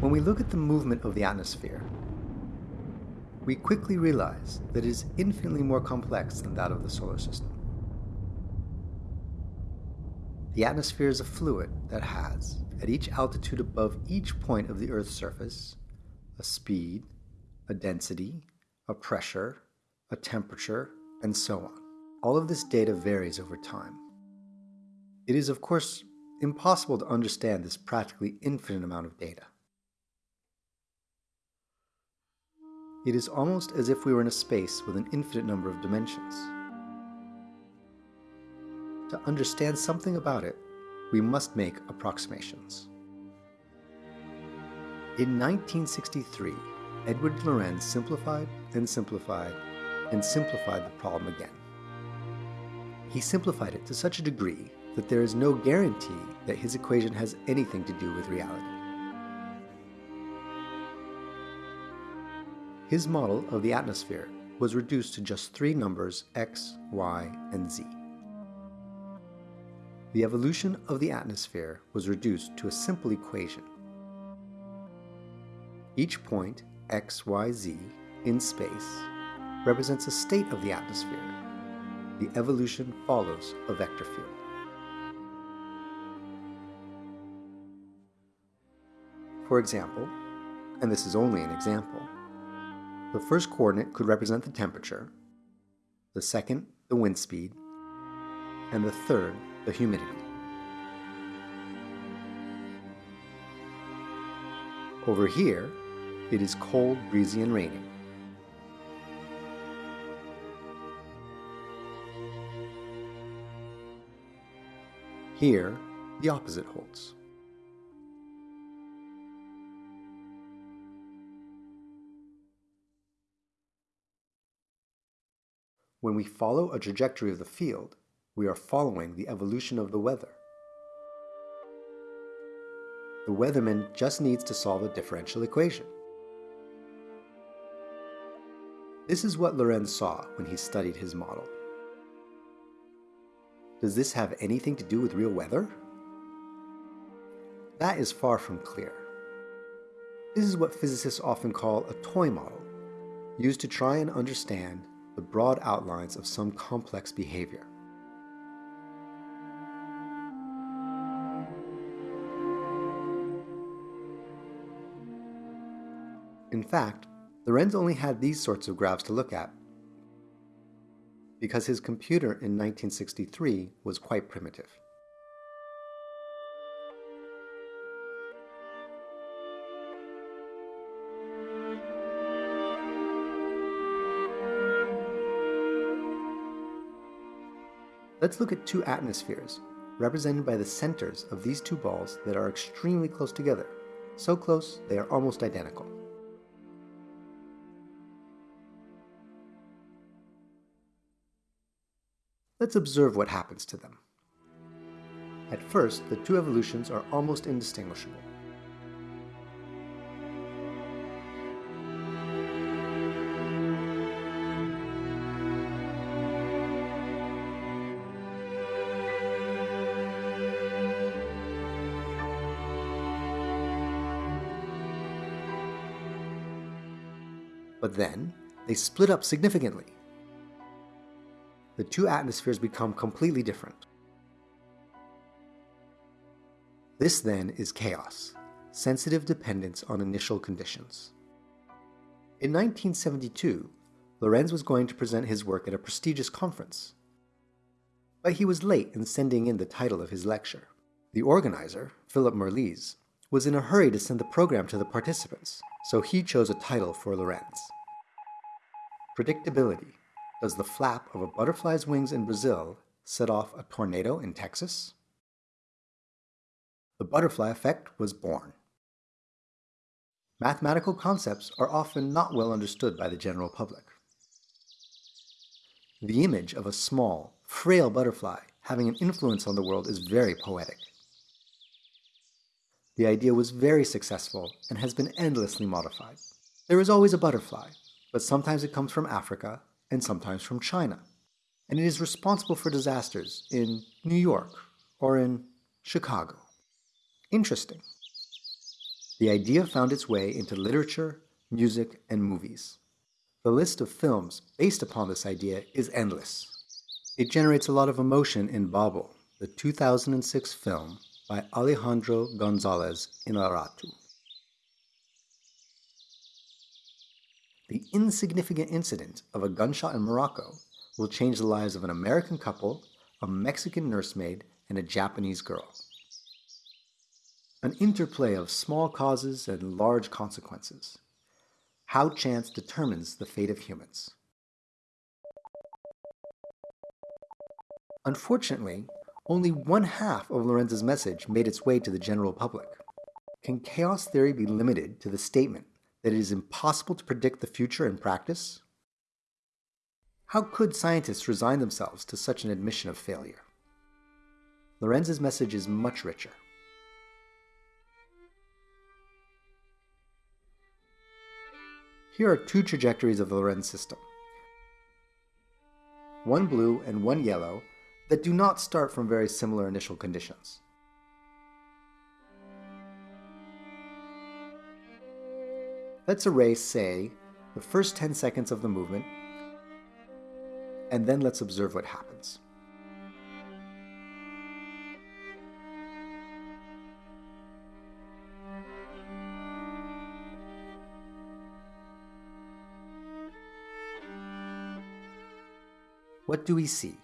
When we look at the movement of the atmosphere, we quickly realize that it is infinitely more complex than that of the solar system. The atmosphere is a fluid that has, at each altitude above each point of the Earth's surface, a speed, a density, a pressure, a temperature, and so on. All of this data varies over time. It is, of course, impossible to understand this practically infinite amount of data. It is almost as if we were in a space with an infinite number of dimensions. To understand something about it, we must make approximations. In 1963, Edward Lorenz simplified and simplified and simplified the problem again. He simplified it to such a degree that there is no guarantee that his equation has anything to do with reality. His model of the atmosphere was reduced to just three numbers x, y, and z. The evolution of the atmosphere was reduced to a simple equation. Each point, x, y, z, in space represents a state of the atmosphere. The evolution follows a vector field. For example, and this is only an example, the first coordinate could represent the temperature, the second the wind speed, and the third the humidity. Over here, it is cold, breezy, and rainy. Here, the opposite holds. When we follow a trajectory of the field, we are following the evolution of the weather. The weatherman just needs to solve a differential equation. This is what Lorenz saw when he studied his model. Does this have anything to do with real weather? That is far from clear. This is what physicists often call a toy model, used to try and understand the broad outlines of some complex behavior. In fact, Lorenz only had these sorts of graphs to look at because his computer in 1963 was quite primitive. Let's look at two atmospheres, represented by the centers of these two balls that are extremely close together, so close they are almost identical. Let's observe what happens to them. At first, the two evolutions are almost indistinguishable. But then, they split up significantly the two atmospheres become completely different. This then is chaos, sensitive dependence on initial conditions. In 1972, Lorenz was going to present his work at a prestigious conference. But he was late in sending in the title of his lecture. The organizer, Philip Merilees, was in a hurry to send the program to the participants, so he chose a title for Lorenz. Predictability, does the flap of a butterfly's wings in Brazil set off a tornado in Texas? The butterfly effect was born. Mathematical concepts are often not well understood by the general public. The image of a small, frail butterfly having an influence on the world is very poetic. The idea was very successful and has been endlessly modified. There is always a butterfly, but sometimes it comes from Africa, and sometimes from China. And it is responsible for disasters in New York or in Chicago. Interesting. the idea found its way into literature, music, and movies. The list of films based upon this idea is endless. It generates a lot of emotion in Babel, the 2006 film by Alejandro Gonzalez Inarritu. The insignificant incident of a gunshot in Morocco will change the lives of an American couple, a Mexican nursemaid, and a Japanese girl. An interplay of small causes and large consequences. How chance determines the fate of humans. Unfortunately, only one half of Lorenz's message made its way to the general public. Can chaos theory be limited to the statement that it is impossible to predict the future in practice? How could scientists resign themselves to such an admission of failure? Lorenz's message is much richer. Here are two trajectories of the Lorenz system. One blue and one yellow that do not start from very similar initial conditions. Let's erase, say, the first 10 seconds of the movement, and then let's observe what happens. What do we see?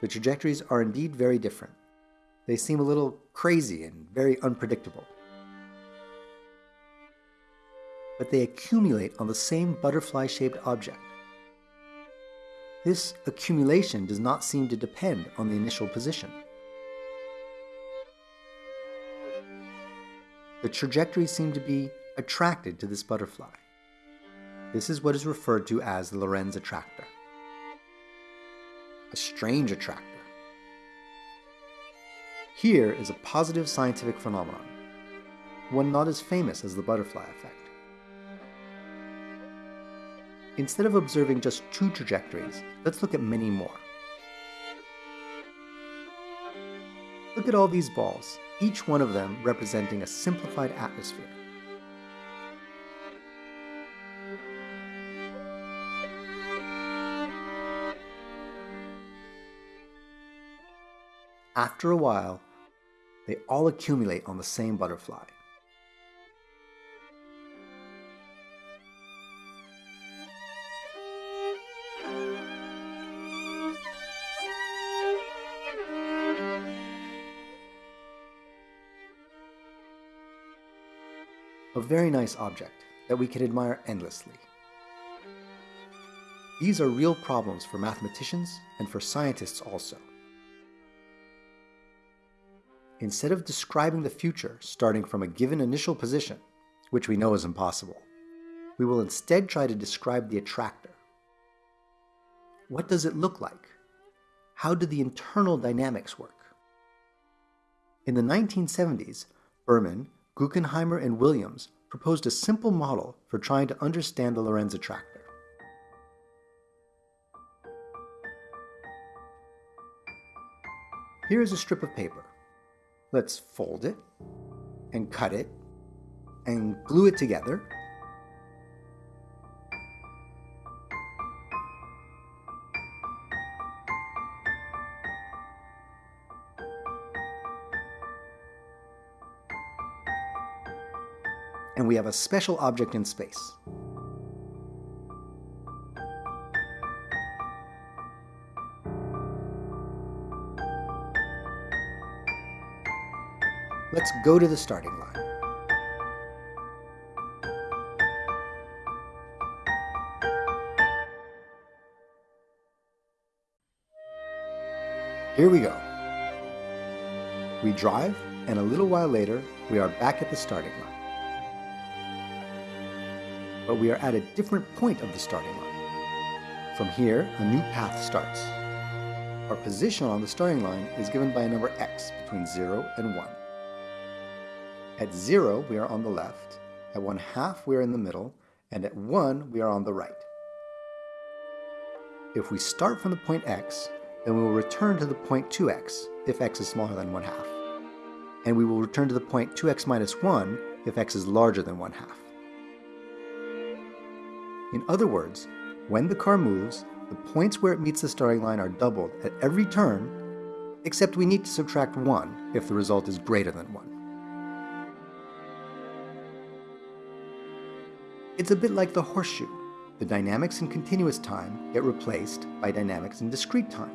The trajectories are indeed very different. They seem a little crazy and very unpredictable. But they accumulate on the same butterfly-shaped object. This accumulation does not seem to depend on the initial position. The trajectories seem to be attracted to this butterfly. This is what is referred to as the Lorenz attractor a strange attractor. Here is a positive scientific phenomenon, one not as famous as the butterfly effect. Instead of observing just two trajectories, let's look at many more. Look at all these balls, each one of them representing a simplified atmosphere. After a while, they all accumulate on the same butterfly. A very nice object that we can admire endlessly. These are real problems for mathematicians and for scientists also. Instead of describing the future starting from a given initial position, which we know is impossible, we will instead try to describe the attractor. What does it look like? How do the internal dynamics work? In the 1970s, Birman, Guckenheimer, and Williams proposed a simple model for trying to understand the Lorenz attractor. Here is a strip of paper. Let's fold it and cut it and glue it together. And we have a special object in space. Let's go to the starting line. Here we go. We drive, and a little while later, we are back at the starting line. But we are at a different point of the starting line. From here, a new path starts. Our position on the starting line is given by a number x between 0 and 1. At 0, we are on the left. At 1 half, we are in the middle. And at 1, we are on the right. If we start from the point x, then we will return to the point 2x if x is smaller than 1 half. and we will return to the point 2x minus 1 if x is larger than 1 half. In other words, when the car moves, the points where it meets the starting line are doubled at every turn, except we need to subtract 1 if the result is greater than 1. It's a bit like the horseshoe. The dynamics in continuous time get replaced by dynamics in discrete time.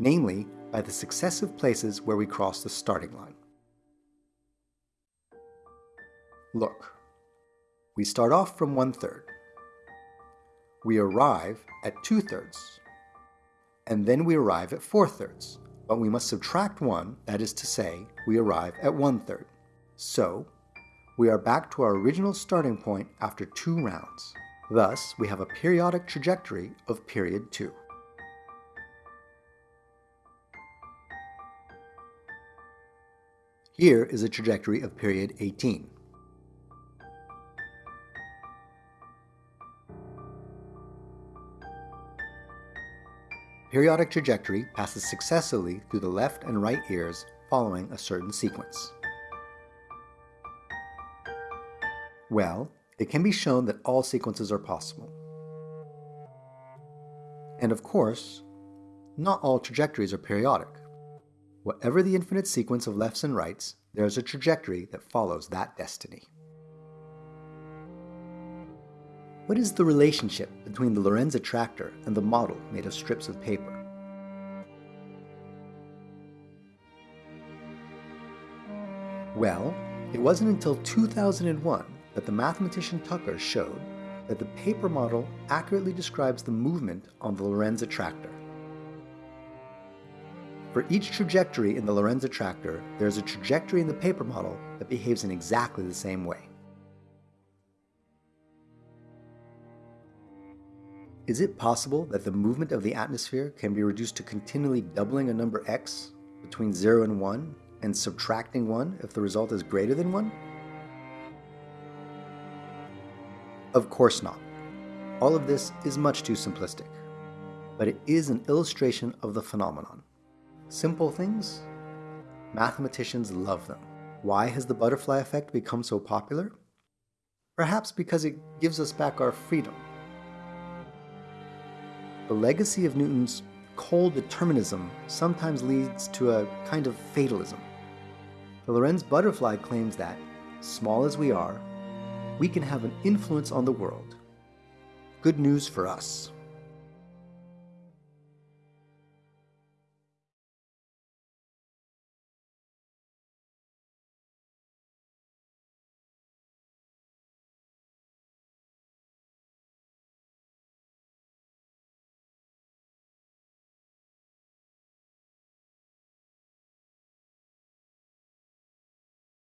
Namely, by the successive places where we cross the starting line. Look, we start off from one third. We arrive at two thirds. And then we arrive at four thirds, but we must subtract one, that is to say, we arrive at one third. So, we are back to our original starting point after two rounds. Thus, we have a periodic trajectory of period 2. Here is a trajectory of period 18. Periodic trajectory passes successively through the left and right ears following a certain sequence. Well, it can be shown that all sequences are possible. And of course, not all trajectories are periodic. Whatever the infinite sequence of lefts and rights, there is a trajectory that follows that destiny. What is the relationship between the Lorenz attractor and the model made of strips of paper? Well, it wasn't until 2001 that the mathematician Tucker showed that the paper model accurately describes the movement on the Lorenz attractor. For each trajectory in the Lorenz attractor, there is a trajectory in the paper model that behaves in exactly the same way. Is it possible that the movement of the atmosphere can be reduced to continually doubling a number x between 0 and 1 and subtracting 1 if the result is greater than 1? Of course not. All of this is much too simplistic, but it is an illustration of the phenomenon. Simple things? Mathematicians love them. Why has the butterfly effect become so popular? Perhaps because it gives us back our freedom. The legacy of Newton's cold determinism sometimes leads to a kind of fatalism. The Lorenz butterfly claims that, small as we are, we can have an influence on the world. Good news for us.